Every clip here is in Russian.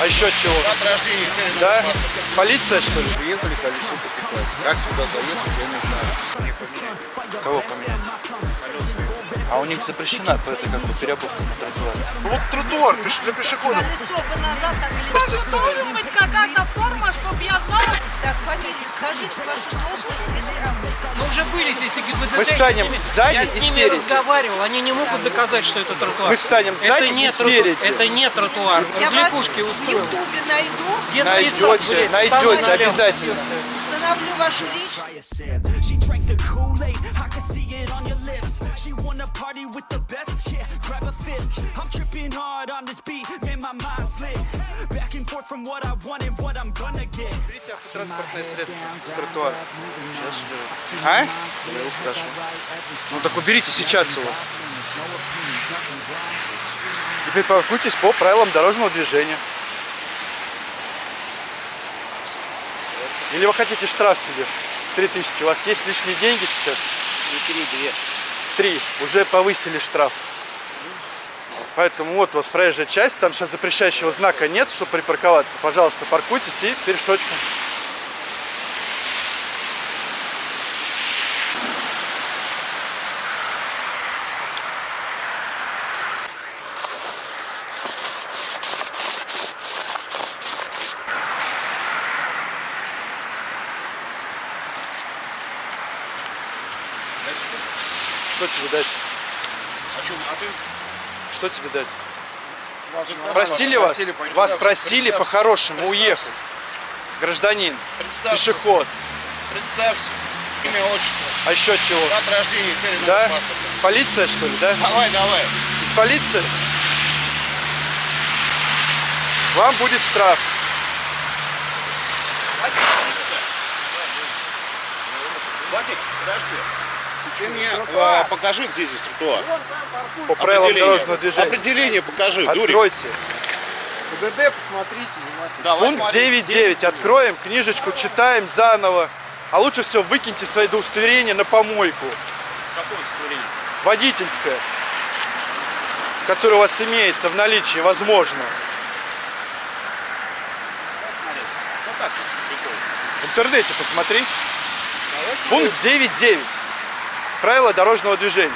А еще чего? От рождения Да? Полиция, что ли? Приехали колесо покупать. Как сюда заехать, я не знаю. Кого поменять? А у них запрещена это как бы переобувка на тротуаре. Ну вот тротуар для пешеходов. Даже должен быть какая-то форма, чтобы я знала. Так, фамилию скажите, вашу должность, мистер Мы уже были здесь и ГИБДД. Мы встанем я с ними- сзади Я с ними спереди. разговаривал, они не могут доказать, что это тротуар. Мы встанем сзади это не и тротуар, спереди. Это не тротуар. Я вас Развлекушки в устроил. Ютубе найду, Детский Найдете, найдете, обязательно. установлю вашу личность. She wanna party with the best, yeah, grab a fifth. I'm tripping hard on this beat, man, my mind's lit. Back and forth from what I want and what I'm gonna get. Берите автотранспортное средство с тротуара. А? Хорошо. Ну так уберите сейчас его. Теперь паркуйтесь по правилам дорожного движения. Или вы хотите штраф себе? 3000. У вас есть лишние деньги сейчас? Три, две. Три. Уже повысили штраф. Поэтому вот у вас проезжая часть, там сейчас запрещающего знака нет, чтобы припарковаться. Пожалуйста, паркуйтесь и пешочком. Тебе дать? А что, а ты? Что тебе дать? Представься. Просили вас? Просили, Вас представься, по-хорошему уехать. Гражданин, Представься. пешеход. Представься. Имя, отчество. А еще чего? От рождения сели на Да? паспорт. Полиция, что ли, да? Давай, давай. Из полиции? Вам будет штраф. Владик, подожди. Ты мне э, покажи, где здесь тротуар. По правилам Определение. дорожного движения. Определение покажи, Дурик. Откройте. ПДД посмотрите внимательно. Давай Пункт смотри. 9.9. Откроем книжечку, читаем заново. А лучше всего выкиньте свои удостоверения на помойку. Какое удостоверение? Водительское. Которое у вас имеется в наличии, возможно. Ну так, чисто прикольно. В интернете посмотри. Пункт 9.9. Правила дорожного движения.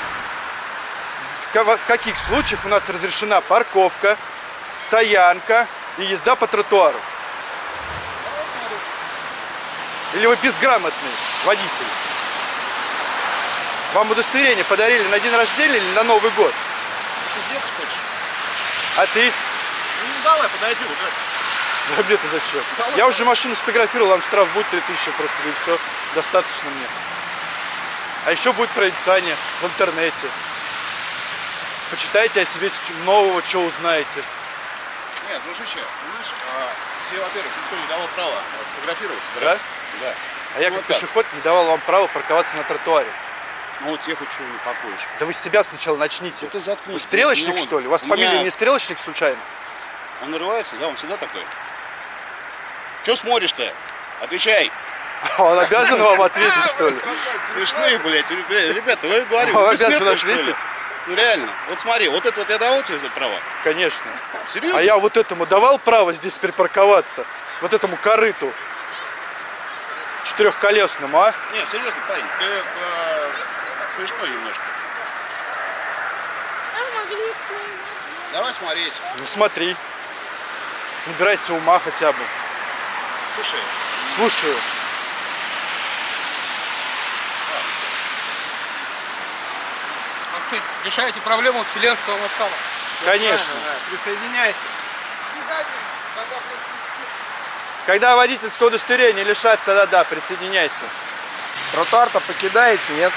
В ка- В каких случаях у нас разрешена парковка, стоянка и езда по тротуару? Или вы безграмотный водитель? Вам удостоверение подарили на день рождения или на Новый год? Здесь хочешь? А ты? Ну давай, подойди. Это. Да мне-то зачем? Я уже машину сфотографировал, вам штраф будет 3000 просто, и все. Достаточно мне. А еще будет прорицание в интернете. Почитайте о себе нового, что узнаете. Нет, дружище, понимаешь, а, тебе, во-первых, никто не давал права фотографироваться. раз. Да. А я Ну, как вот так. пешеход не давал вам права парковаться на тротуаре. Ну вот хоть чего не покоишь. Да вы с себя сначала начните. Да ты заткнись. Вы стрелочник, что ли? У вас у меня- фамилия не стрелочник случайно? Он нарывается, да, он всегда такой. Че смотришь-то? Отвечай. Он обязан вам ответить, что ли? Смешные, блядь, ребята, вы говорите, вы обязан бессмертные, что ли? ответить? Ну реально, вот смотри, вот это вот я давал тебе за права? Конечно. Серьезно? А я вот этому давал право здесь припарковаться? Вот этому корыту четырехколесному, а? Не, серьезно, парень, ты э, смешной немножко. Давай смотреть. Ну смотри. Набирайся ума хотя бы. Слушай, Слушаю. Молодцы. Решаете проблему вселенского масштаба. Конечно. Присоединяйся. Когда водительское удостоверение лишат, тогда да, присоединяйся. Тротуар-то покидаете, нет?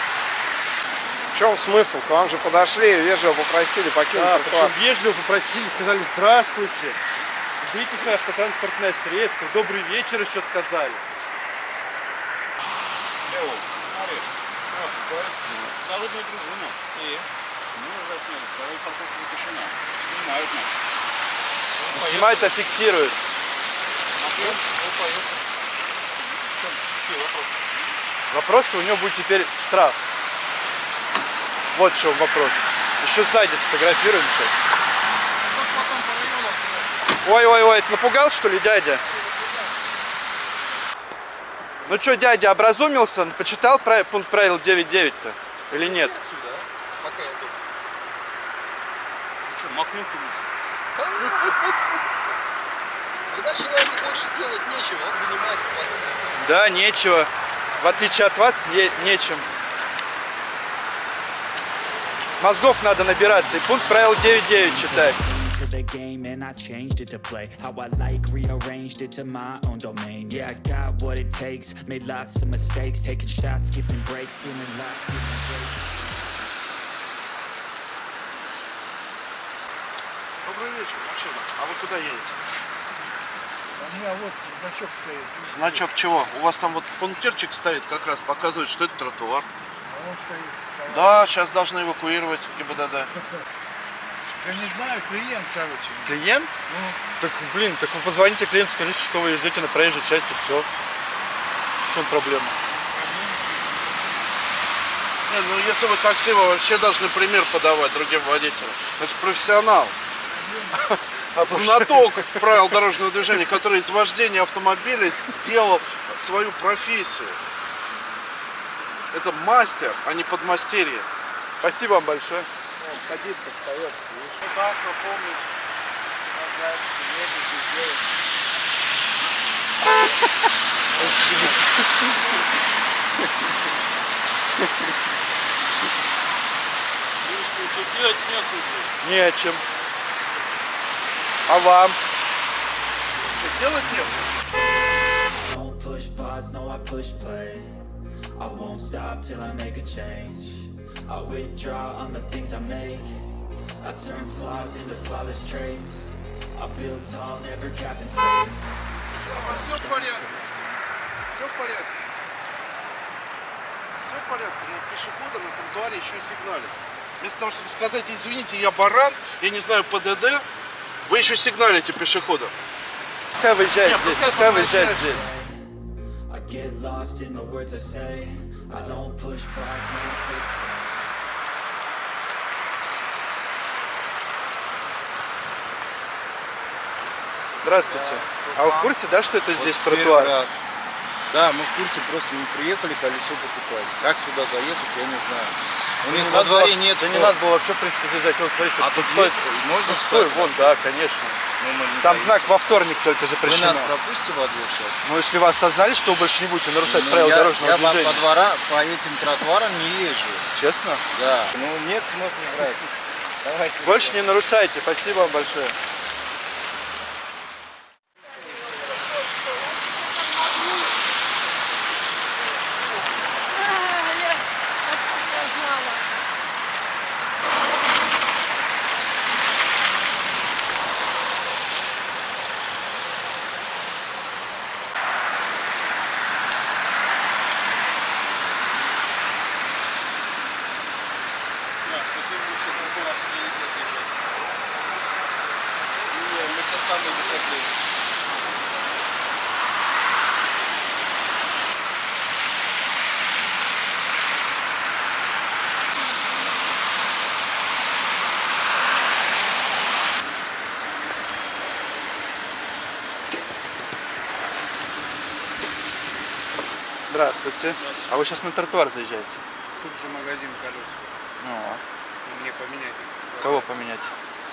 В чем смысл? К вам же подошли, вежливо попросили покинуть Да, тротуар. вежливо попросили, сказали здравствуйте. Ждите свое автотранспортное средство. Добрый вечер еще сказали. Смотри, Народная дружина. И? Мы засняли, сказали, парковка запрещена. Снимают нас. Снимают, а фиксируют. Вопрос у него будет теперь штраф. Вот в чем вопрос. Еще сзади сфотографируем сейчас. Ой-ой-ой, это напугал, что ли, дядя? Ну что, дядя образумился, почитал пункт правил 9.9-то? Или нет? Отсюда, а? пока я думаю. Что, макнул-ка Когда человеку больше делать нечего, он занимается подобным. Да, нечего. В отличие от вас, не- нечем. Мозгов надо набираться и пункт правил 9.9 читать. The game and I changed it to play how I like, rearranged it to my own domain. Yeah, I got what it takes, made lots of mistakes, taking shots, skipping breaks, feeling lost, feeling great. Добрый вечер, машина. А вы куда едете? У меня вот значок стоит. Значок чего? У вас там вот пунктирчик стоит, как раз показывает, что это тротуар. А он стоит. Да, сейчас должны эвакуировать ГИБДД. Я не знаю, клиент, короче. Клиент? Так, блин, так вы позвоните клиенту, скажите, что вы ждете на проезжей части, все. В чем проблема? Не, ну если вы такси, вы вообще должны пример подавать другим водителям. Это же профессионал. Знаток правил дорожного движения, который из вождения автомобиля сделал свою профессию. Это мастер, а не подмастерье. Спасибо вам большое. Садится, встает. Вот так напомнить. Сказать, что едете сделать. Видишь, что делать некуда. Не о чем. А вам? Что, делать некуда. Don't push pause, no I push play I won't stop till I make a change I withdraw on the things I make I turn flaws into flawless traits I build tall, never capped in space Все в порядке. Все в порядке. Все в порядке. На пешехода на тротуаре еще и сигналит. Вместо того, чтобы сказать, извините, я баран, я не знаю ПДД, вы еще сигналите пешеходам. Пускай выезжает Нет, здесь, пускай пускай выезжает здесь. I get lost in the words I say I don't push pause, no I push play Здравствуйте. А вы в курсе, да, что это здесь тротуар? раз. Да, мы в курсе, просто не приехали колесо покупать. Как сюда заехать, я не знаю. У них надо дворе было- нет Да не надо было вообще, в принципе, заезжать. Вот, смотрите, А тут есть, можно Пустой, встать? вон, да, конечно. Ну, мы Там знак во вторник только Вы запрещено. нас пропустите во двор сейчас? Ну, если вы осознали, что вы больше не будете нарушать Ну, правила я, дорожного я по- движения. по двора, по этим тротуарам не езжу. Честно? Да. Ну, нет смысла брать. Давайте. Больше не нарушайте. Спасибо вам большое. Да, кстати, лучше тротуар сюда нельзя заезжать. Не, на те самые высоты. Здравствуйте. А вы сейчас на тротуар заезжаете? Тут же магазин колес. Ну, Мне поменять кого поменять?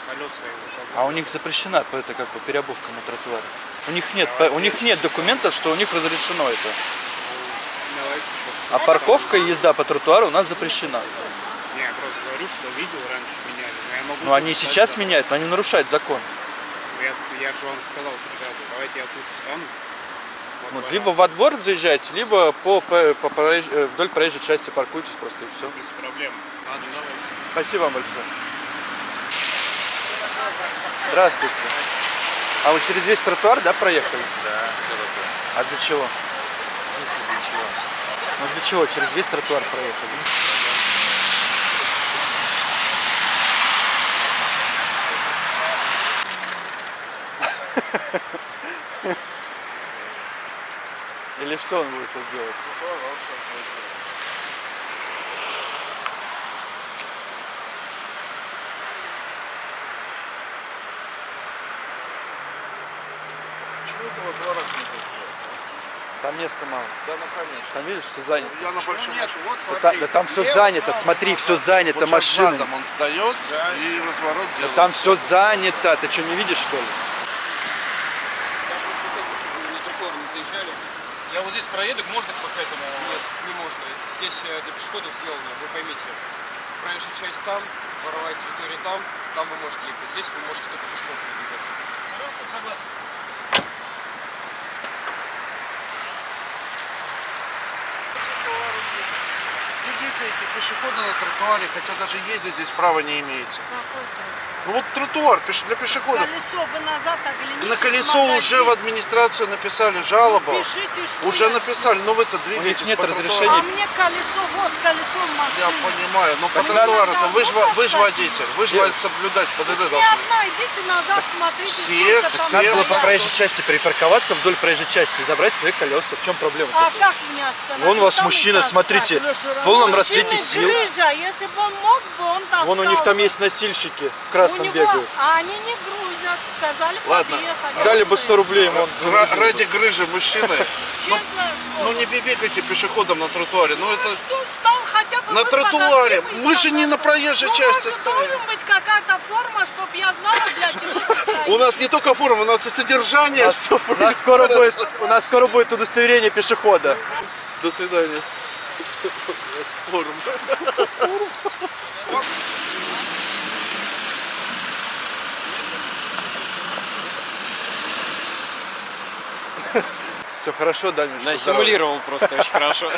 колеса и заказать. А у них запрещена это как бы переобувка на тротуаре. У них нет, по- у них нет документов, что у них разрешено это. Давайте что А парковка и езда по тротуару у нас запрещена. Не, я просто говорю, что видел раньше меняли. Но я могу Но они сейчас да. меняют, но они нарушают закон. Я, я же вам сказал, ребята, давайте я тут встану. Во Вот, дворах, либо во двор заезжайте, либо по, по- по проезж- э, вдоль проезжей части паркуйтесь просто и все. Без проблем. Ладно, давайте. Спасибо вам большое. Здравствуйте. А вы через весь тротуар, да, проехали? Да, такое? А для чего? В смысле для чего? Ну для чего? Через весь тротуар проехали. Или что он будет тут делать? этого два раза нельзя сделать. Там места мало. Да, ну конечно. Там видишь, все занято. Я на большом Нет, вот Да, смотри. та- да там все Лев, занято, право, смотри, все право. занято Вот машинами. задом он сдает и разворот Да делает. там все занято, ты что, не видишь, что ли? тротуар не заезжали. Я вот здесь проеду, можно по этому? Нет, не можно. Здесь э, для пешеходов сделано, вы поймите. Проезжая часть там, воровая территория там, там вы можете ехать. Здесь вы можете только пешком передвигаться. Хорошо, согласен. Пешеходы на тротуаре, хотя даже ездить здесь права не имеете. Ну вот тротуар для пешеходов. Колесо бы назад огляните. На колесо уже в администрацию написали жалобу. Пишите, что Уже я- написали, но вы-то двигаетесь нет по тротуару. разрешения. А мне колесо, вот колесо в Я машине. понимаю, но по Ну, тротуару-то надо вы же вы же водитель, вы же Я- соблюдать ПДД Не должны. одна, идите назад, смотрите. Все- все Надо было по проезжей части припарковаться вдоль проезжей части и забрать свои колеса. В чем проблема? А как меня остановить? Вон у вас мужчина, смотрите, в полном расцвете сил. грыжа, если бы он мог бы, он. Вон у них там есть носильщики в У красном него- бегают. А они не грузят, сказали Ладно. Дали бы 100 рублей ему. он. Ради грыжи мужчины. Ну, Честно ну слово. не бегайте пешеходом на тротуаре. Ну это Что стал хотя бы На тротуаре. Мы же не на проезжей ну, части стоим. должен быть какая-то форма, чтобы я знала, для чего у нас не только форма, у нас и содержание. У нас, всё у нас скоро будет, у нас скоро будет удостоверение пешехода. До свидания. Форум. Все хорошо, да? Да, симулировал просто очень хорошо.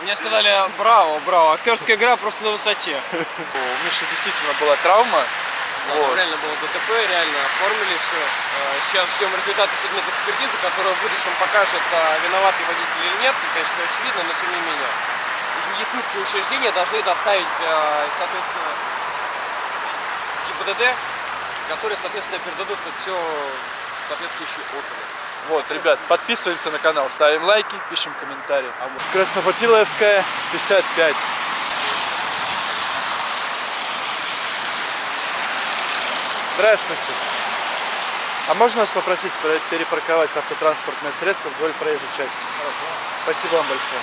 Мне сказали, браво, браво, актерская игра просто на высоте. У Миши действительно была травма. Да, там реально было ДТП, реально оформили все. Сейчас ждем результаты судмедэкспертизы, которая в будущем покажет, а, виноватый водитель или нет. Конечно, все очевидно, но тем не менее. Из медицинского учреждения должны доставить, а, соответственно, в ГИБДД, которые, соответственно, передадут это все соответствующие органы. Вот, ребят, подписываемся на канал, ставим лайки, пишем комментарии. Краснопотиловская, 55. Здравствуйте. А можно вас попросить про- перепарковать автотранспортное средство вдоль проезжей части? Спасибо вам большое.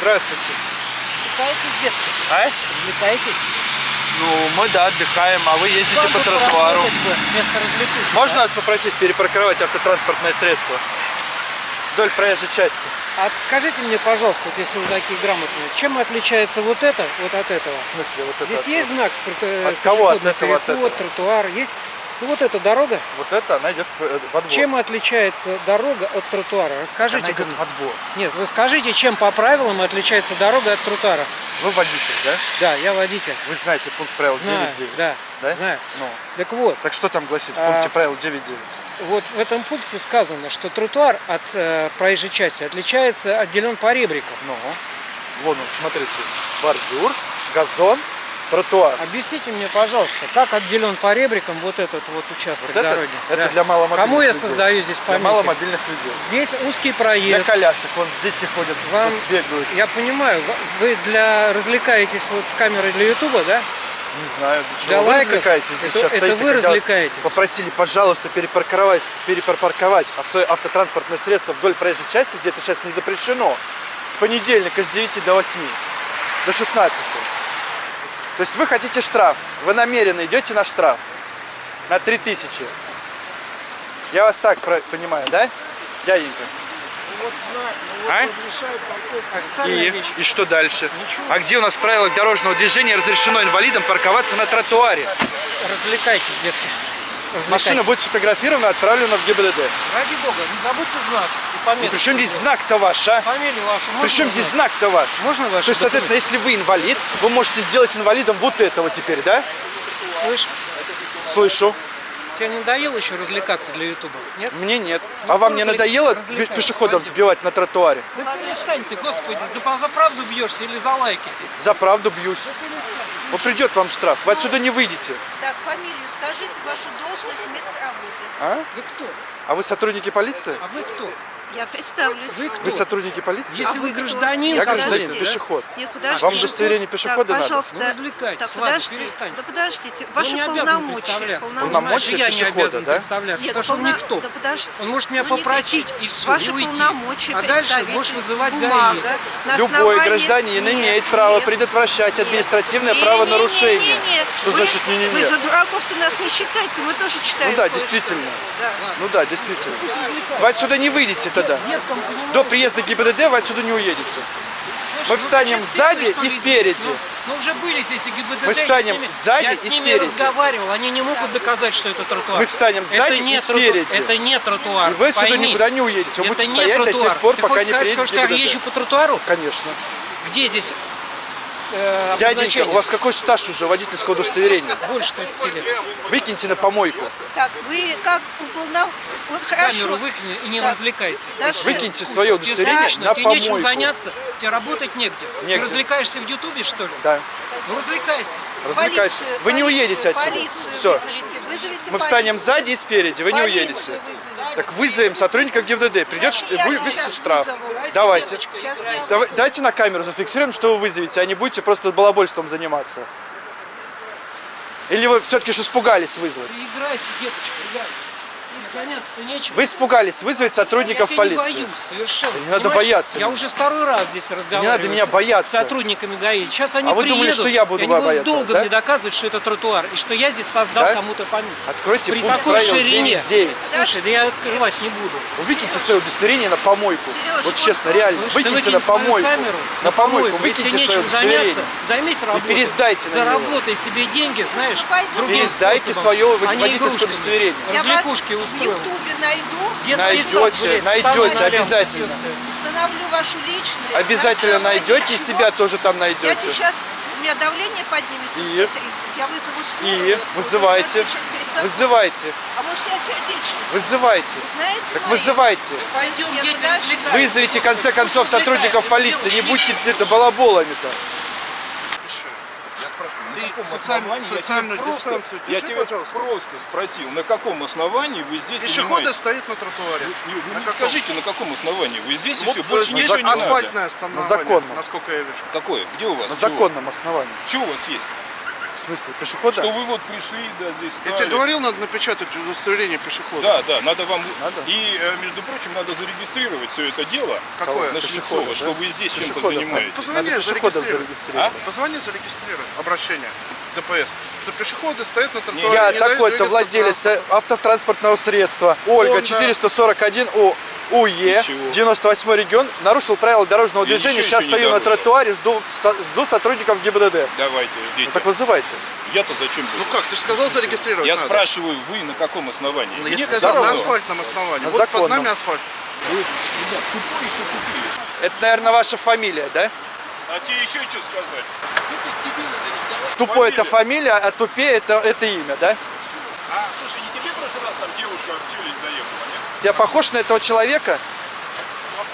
Здравствуйте. Развлекаетесь, детки? А? Развлекаетесь? Ну, мы, да, отдыхаем, а вы ездите Вам по тротуару. вместо развлекухи, Можно да? вас попросить перепарковать автотранспортное средство вдоль проезжей части? А скажите мне, пожалуйста, вот если вы такие грамотные, чем отличается вот это вот от этого? В смысле, вот это? Здесь от- есть знак прото- От кого? От этого, от переход, этого? тротуар, есть? Ну вот эта дорога, Вот это, она идет э, во двор. чем отличается дорога от тротуара? Расскажите. Она идет во двор. Нет, вы скажите, чем по правилам отличается дорога от тротуара? Вы водитель, да? Да, я водитель. Вы знаете пункт правил Знаю, 9.9. да, Да? знаю. Ну, Так вот, так что там гласит в А, пункте правил 9.9? вот в этом пункте сказано, что тротуар от э, проезжей части отличается, отделен по ребрикам. Ну, вон он, смотрите. Бордюр, газон, тротуар. Объясните мне, пожалуйста, как отделен по ребрикам вот этот вот участок Вот это, дороги? это Да. для маломобильных Кому я людей. создаю здесь Для помехи? маломобильных людей. Здесь узкий Для проезд. колясок, вон дети ходят, Вам- бегают. Я понимаю, вы для развлекаетесь вот с камерой для Ютуба, да? Не знаю, для чего Для вы лайков? развлекаетесь. Здесь Это- сейчас это стоите, вы развлекаетесь. Попросили, пожалуйста, перепарковать, перепарковать а автотранспортное средство вдоль проезжей части, где это сейчас не запрещено, с понедельника с 9 до 8, до 16. То есть вы хотите штраф, вы намеренно идете на штраф на 3000. Я вас так понимаю, да, дяденька? А? Официальная И, вещь. и что дальше? А где у нас в правилах дорожного движения разрешено инвалидам парковаться на тротуаре? Развлекайтесь, детки. Машина будет сфотографирована и отправлена в ГИБДД. Ради бога, не забудьте знак и И пометку. при чем здесь знак-то ваш, а? Фамилию вашу можно При чем здесь знак-то ваш? Можно ваш? То есть, соответственно, если вы инвалид, вы можете сделать инвалидом вот этого теперь, да? Слышь, Слышу. тебе не надоело еще развлекаться для Ютуба? Нет? Мне нет. А вам не надоело пешеходов пойдем. сбивать на тротуаре? Да перестань ты, господи, за, за правду бьешься или за лайки здесь? За правду бьюсь. Ну придет вам штраф, вы отсюда не выйдете. Так, фамилию скажите, вашу должность, место работы. А? Вы кто? А вы сотрудники полиции? А вы кто? Я представлюсь. Вы кто? Вы сотрудники полиции? Если А вы гражданин, Я Нет, гражданин, подождите. пешеход. Нет, подождите. Вам удостоверение пешехода так, надо? пожалуйста. Ну. Так, Ладно, подождите. перестаньте. Да подождите. Ваши не полномочия. Полномочия я не пешехода, обязан да? представляться, Нет, потому что он полно- никто. Да подождите. Он может меня Ну, не попросить и все, Ваши и уйти. полномочия, А дальше можешь представительство, вызывать бумага, ГАИ. Любой гражданин Нет, имеет право нет. предотвращать административное Не, правонарушение. не, не, не. Что Вы- значит за дураков-то нас не считайте, мы тоже читаем Ну да, действительно. Ну да, действительно. Вы отсюда не выйдете тогда. До приезда ГИБДД вы отсюда не уедете. Мы встанем сзади и спереди. Ну уже были здесь и ГИБДД. Мы я с встанем ними- сзади я и с ними спереди. разговаривал, они не могут доказать, что это тротуар. Мы встанем сзади это не и спереди. Это не тротуар. И вы отсюда пойми. никуда не уедете. Вы это будете не стоять до тех пор, Ты пока хочешь не сказать, приедет что я езжу по тротуару? Конечно. Где здесь э, Дяденька, у вас какой стаж уже водительского удостоверения? Больше 30 лет. Выкиньте на помойку. Так, вы как уполномоченный... Вот хорошо. Камеру выкини и не Так, развлекайся. Даша, Выкиньте свое удостоверение скучно, на тебе нечем помойку. заняться, тебе работать негде. Негде. Ты развлекаешься в Ютубе, что ли? Да. Ну развлекайся. Развлекайтесь. полицию, Вы не полицию, уедете отсюда. Полицию Все. вызовите, вызовите Мы встанем полицию. сзади и спереди, вы не Полицию уедете. вызовите. Так вызовем сотрудников ГИБДД. Придет, вы выпишете штраф. вызову. Давайте. Сейчас я Давай- Дайте на камеру зафиксируем, что вы вызовете, а не будете просто балабольством заниматься. Или вы все-таки же испугались вызвать? Играйся, деточка, играй. Вы испугались вызвать сотрудников я полиции. не боюсь, совершенно. Не надо понимаешь? бояться Я уже второй раз здесь разговариваю. надо меня с- бояться. С сотрудниками ГАИ. Сейчас они А вы приедут, думали, что я буду и они будут бояться, долго да? мне доказывать, что это тротуар, и что я здесь создал Да? кому-то память. Откройте При пункт такой правил ширине. 9.9. Слушай, да я открывать не буду. Выкиньте свое удостоверение на помойку. Серёж, Вот честно, реально, выкиньте выкинь на помойку. камеру, На помойку, выкиньте свое нечем удостоверение. заняться, займись работой. пересдайте на. Заработай себе деньги, знаешь, другим Пересдайте свое не водительское игрушками. удостоверение. Я Развлекушки в. Ютубе найду, Детский сад, Найдете, блядь, найдете, обязательно. установлю вашу личность. Обязательно найдете и чего себя тоже там Я найдете. сейчас, у меня давление поднимется И? 130, я вызову скорую. И вызывайте. Вызывайте. А может я сердечница? Вызывайте. Вы знаете Так мои? вызывайте. Пойдем, Нет, дети. Вызовите в конце концов сотрудников полиции. Не будьте это балаболами-то. И социаль- социальную дистанцию Я держи, тебя пожалуйста. просто спросил, на каком основании вы здесь Пешеходы занимаетесь? стоят на тротуаре. Вы, вы На каком? скажите, на каком основании? Вы здесь и Вот все, больше ничего не надо. асфальтное На основание, законном. насколько я вижу. Какое? Где у вас? На Чего? законном основании. Что у вас есть? В смысле, пешехода? Что вы вот пришли, да, здесь Я стали. тебе говорил, надо напечатать удостоверение пешехода. Да, да, надо вам... Надо? И, э, между прочим, надо зарегистрировать все это дело Какое? на Пешехода, Шлицова, да? что вы здесь чем-то занимаетесь. Позвони, Надо пешеходов зарегистрируй. зарегистрировать. Позвони, зарегистрируй обращение ДПС. Что пешеходы стоят на тротуаре. Я такой-то владелец автотранспортного средства. Ольга, Honda. 441 О. УЕ, Ничего. 98 регион, нарушил правила дорожного Я движения. Сейчас еще стою на тротуаре, жду, жду сотрудников ГИБДД. Давайте, ждите. Ну, так вызывайте. Я-то зачем Ну как, ты же сказал зарегистрировать Я надо. спрашиваю, вы на каком основании? Ну, Я Мне сказал, все на асфальтном основании. На вот под законном. нами асфальт. Вы, ребят, тупые, что тупые. Это, наверное, ваша фамилия, да? А тебе еще что сказать? Тупой это фамилия, а тупее это, это имя, да? А, слушай, не тебе в прошлый раз там девушка в челюсть нет? Я похож на этого человека?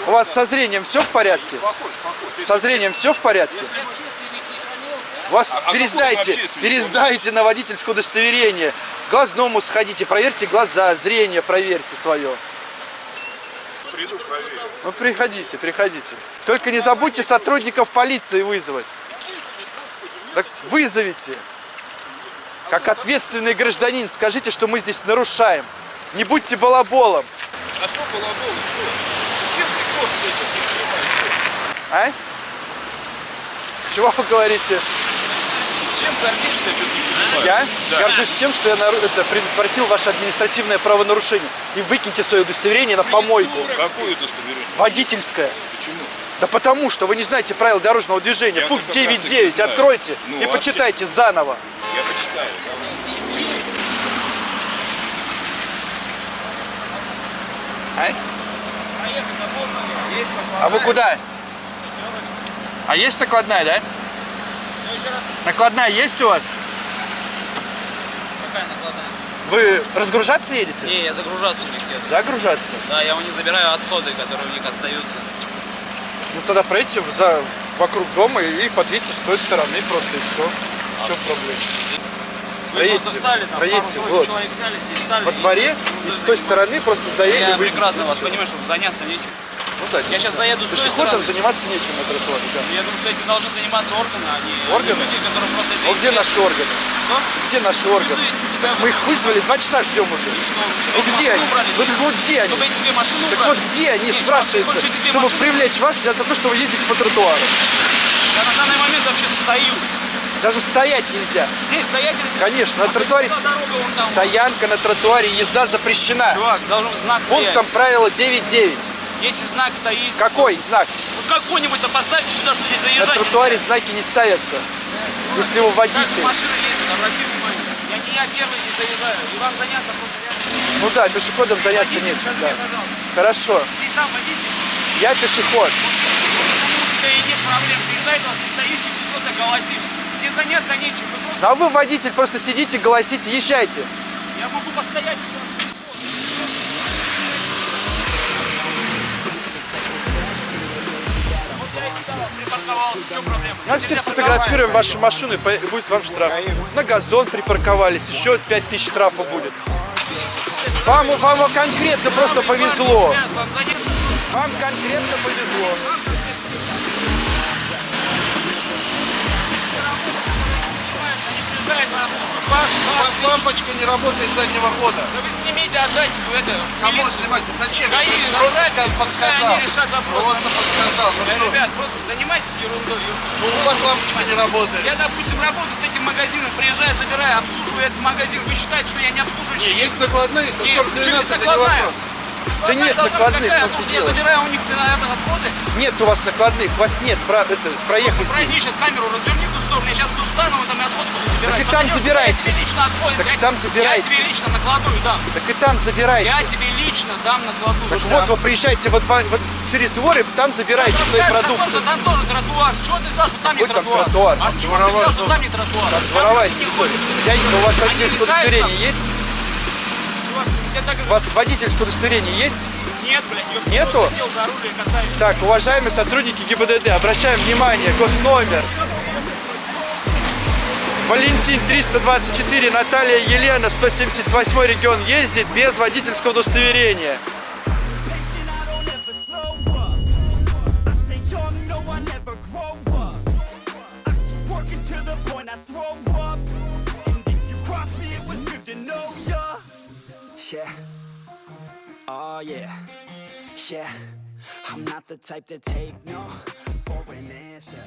У вас со зрением все в порядке? Похож, похож. Если- Со зрением все в порядке? У вас А- а пересдайте, общественник? пересдайте на водительское удостоверение. К глазному сходите, проверьте глаза, зрение проверьте свое. Приду, проверю. Ну приходите, приходите. Только не забудьте сотрудников полиции вызвать. Так вызовите. Как ответственный гражданин, скажите, что мы здесь нарушаем. Не будьте балаболом. А что балаболы, что? Чем ты кот этим не понимаешь? А? Чего вы говорите? Чем гордишься, что ты не понимаешь? Я Да. горжусь тем, что я нару- это, предотвратил ваше административное правонарушение. И выкиньте свое удостоверение на помойку. Какое удостоверение? Водительское. Почему? Да потому что вы не знаете правил дорожного движения. Я Пункт как раз таки 9.9. знаю. Откройте Ну, и а почитайте заново. Я почитаю. давай. А? А вы куда? А есть накладная, да? Накладная есть у вас? Какая накладная? Вы разгружаться едете? Не, я загружаться у них еду. Загружаться? Да, я у них забираю отходы, которые у них остаются. Ну тогда пройдите за, вокруг дома и подъедьте с той стороны просто и все. В чем проблема? Проедьте, встали, там, проедьте, вот. человек взяли, встали. Во и- дворе и с той стороны просто заедем. Я и выйдем, прекрасно и вас понимаю, чтобы заняться нечем. Ну да, Я сейчас заеду с той Пешеходам стороны. заниматься нечем на тротуаре, да. Я думаю, что этим должны заниматься органы, а не Органы? люди, которые просто А где наши органы? Что? Где наши органы? Мы их вызвали, два часа ждем уже. Что, Ну чтобы эти где они? убрали? Ну так вот где они? Чтобы эти две машины Так убрали? вот где они, Нет, спрашивается, чтобы машины? привлечь вас за то, что вы ездите по тротуару. Я на данный момент вообще стою. Даже стоять нельзя. Здесь стоять нельзя. Конечно, на тротуаре дорога там? стоянка на тротуаре, езда запрещена. Чувак, должен знак стоять. Пунктом правила 9.9. Если знак стоит... Какой знак? Вот какой-нибудь-то поставьте сюда, что здесь На заезжать тротуаре знаки не ставятся. Если вы нельзя. Как водитель. машины ездят, обрати внимание. Я не я первый не заезжаю. И вам заняться просто реально... Ну да, пешеходом заняться Водитель, скажи да. мне. Хорошо. Ты сам водитель? Я пешеход. Да и нет проблем. Ты из-за этого здесь стоишь и что-то голосишь. Заняться нечем. Вы просто... А вы, водитель, просто сидите, голосите, езжайте. Я могу постоять что проблема? Ну а теперь сфотографируем вашу машину и будет вам штраф. На газон припарковались, еще 5000 штрафа будет. Вам, вам конкретно просто повезло. Вам конкретно повезло. У вас лампочка не работает заднего хода. Да вы снимите, отдайте вы это. Кому милицию. снимать? Зачем? ГАИ, Просто отдайте, сказал, пускай подсказал. они решат вопрос. Просто подсказал. Ну Да, что? ребят, просто занимайтесь ерундой. Ну у вас лампочка не работает. Я, допустим, работаю с этим магазином, приезжаю, забираю, обслуживаю этот магазин. Вы считаете, что я не обслуживаю? Не, есть накладные, то Нет, только для через нас это не накладная. вопрос. Да нет должна быть накладных, какая? Потому что я забираю у них на это отходы. Нет у вас накладных, у вас нет, про, это, проехать. Пройди сейчас камеру, разверни в ту сторону, я сейчас тут стану, вы там и отход буду забирать. Так и там Подойдешь, забирайте. Я тебе лично отходы. Так я, там Я забирайте. тебе лично накладную дам. Так и там забирайте. Я тебе лично дам накладную. Так вот, вы приезжаете вот, во- вот через двор и там забираете свои продукты. тоже там тоже тротуар. Чего ты взял, что там не Какой там тротуар? тротуар? А с чего ты взял, что там не тротуар? Там дворовая. Дяденька, у вас водительское удостоверение есть? Я У вас водительское удостоверение есть? Нет, блядь, я Нету? сел за руль и катаюсь. Так, уважаемые сотрудники ГИБДД, обращаем внимание, госномер. Валентин 324, Наталья Елена, 178 регион ездит без водительского удостоверения. Oh. I'm not the type to take no for an answer.